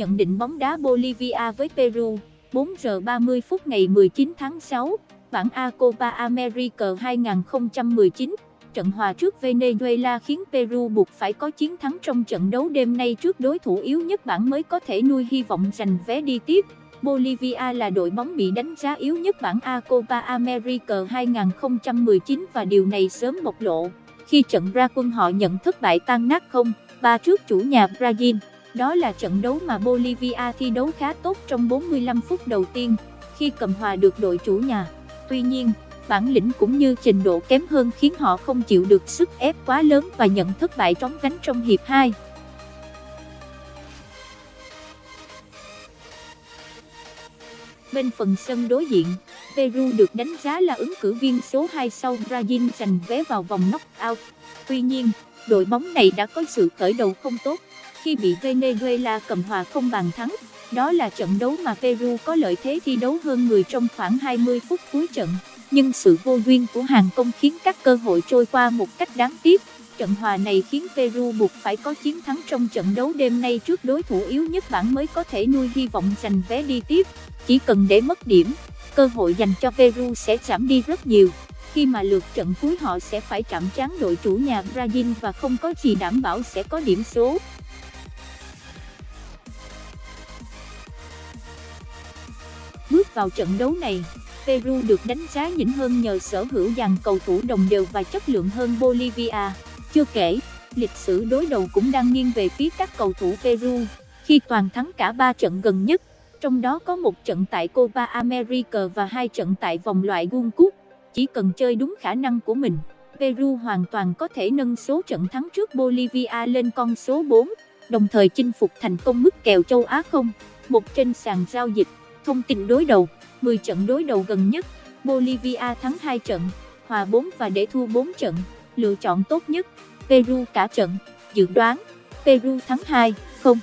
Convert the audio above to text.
nhận định bóng đá Bolivia với Peru, 4 giờ 30 phút ngày 19 tháng 6, bảng A Copa America 2019, trận hòa trước Venezuela khiến Peru buộc phải có chiến thắng trong trận đấu đêm nay trước đối thủ yếu nhất bảng mới có thể nuôi hy vọng giành vé đi tiếp. Bolivia là đội bóng bị đánh giá yếu nhất bảng A Copa America 2019 và điều này sớm bộc lộ khi trận ra quân họ nhận thất bại tan nát không, ba trước chủ nhà Brazil. Đó là trận đấu mà Bolivia thi đấu khá tốt trong 45 phút đầu tiên, khi cầm hòa được đội chủ nhà. Tuy nhiên, bản lĩnh cũng như trình độ kém hơn khiến họ không chịu được sức ép quá lớn và nhận thất bại trống gánh trong hiệp 2. Bên phần sân đối diện, Peru được đánh giá là ứng cử viên số 2 sau Brazil giành vé vào vòng knock-out. Tuy nhiên, đội bóng này đã có sự khởi đầu không tốt khi bị Venezuela cầm hòa không bàn thắng. Đó là trận đấu mà Peru có lợi thế thi đấu hơn người trong khoảng 20 phút cuối trận, nhưng sự vô duyên của hàng công khiến các cơ hội trôi qua một cách đáng tiếc. Trận hòa này khiến Peru buộc phải có chiến thắng trong trận đấu đêm nay trước đối thủ yếu nhất bảng mới có thể nuôi hy vọng giành vé đi tiếp. Chỉ cần để mất điểm, cơ hội dành cho Peru sẽ giảm đi rất nhiều, khi mà lượt trận cuối họ sẽ phải chạm trán đội chủ nhà Brazil và không có gì đảm bảo sẽ có điểm số. Bước vào trận đấu này, Peru được đánh giá nhỉnh hơn nhờ sở hữu dàn cầu thủ đồng đều và chất lượng hơn Bolivia. Chưa kể, lịch sử đối đầu cũng đang nghiêng về phía các cầu thủ Peru, khi toàn thắng cả 3 trận gần nhất, trong đó có một trận tại Copa America và hai trận tại vòng loại World Cup. Chỉ cần chơi đúng khả năng của mình, Peru hoàn toàn có thể nâng số trận thắng trước Bolivia lên con số 4, đồng thời chinh phục thành công mức kèo châu Á không, một trên sàn giao dịch. Thông tin đối đầu, 10 trận đối đầu gần nhất, Bolivia thắng 2 trận, hòa 4 và để thua 4 trận, lựa chọn tốt nhất, Peru cả trận, dự đoán, Peru thắng 2, không.